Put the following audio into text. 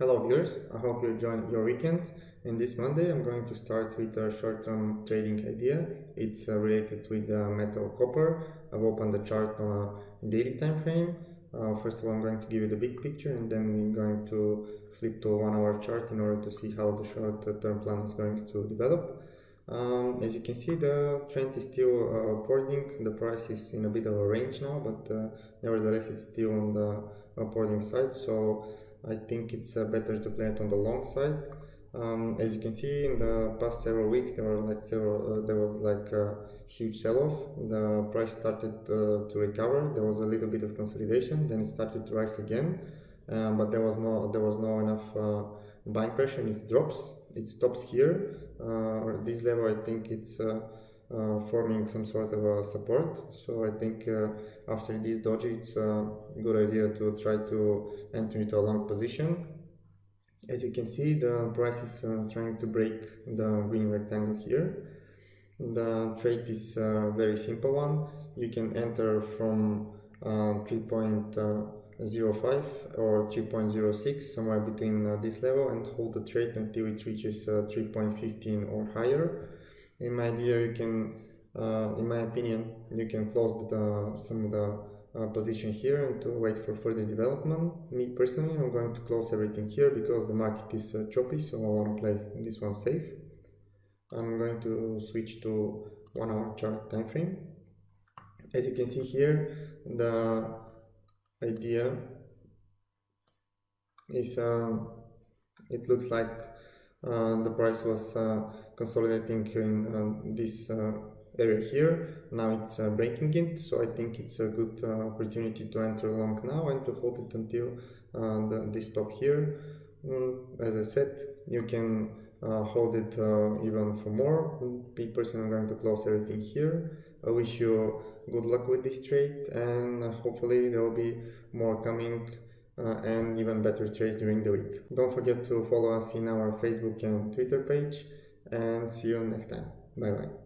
Hello viewers, I hope you enjoyed your weekend. And this Monday I'm going to start with a short-term trading idea. It's uh, related with uh, metal copper. I've opened the chart on a daily time frame. Uh, first of all I'm going to give you the big picture and then we're going to flip to one hour chart in order to see how the short-term plan is going to develop. Um, as you can see the trend is still uh, upwarding, the price is in a bit of a range now but uh, nevertheless it's still on the upwarding side so I think it's uh, better to play it on the long side. Um, as you can see, in the past several weeks, there were like several, uh, there was like a huge sell-off. The price started uh, to recover. There was a little bit of consolidation. Then it started to rise again, um, but there was no, there was no enough uh, buying pressure. It drops. It stops here. Uh, this level, I think it's uh, forming some sort of a support. So I think uh, after this doji, it's a good idea to try to enter into a long position. As you can see, the price is uh, trying to break the green rectangle here. The trade is a very simple one. You can enter from uh, 3.05 or 3.06 somewhere between uh, this level and hold the trade until it reaches uh, 3.15 or higher in my idea you can uh, in my opinion you can close the, some of the uh, position here and to wait for further development. Me personally i'm going to close everything here because the market is uh, choppy so i want to play this one safe. I'm going to switch to one hour chart time frame as you can see here the idea is uh, it looks like the price was uh, consolidating in uh, this uh, area here now it's breaking it so I think it's a good opportunity to enter long now and to hold it until the, this top here mm, as I said you can hold it even for more. Personally, I'm going to close everything here. I wish you good luck with this trade and hopefully there will be more coming Uh, and even better trades during the week. Don't forget to follow us in our Facebook and Twitter page and see you next time. Bye bye.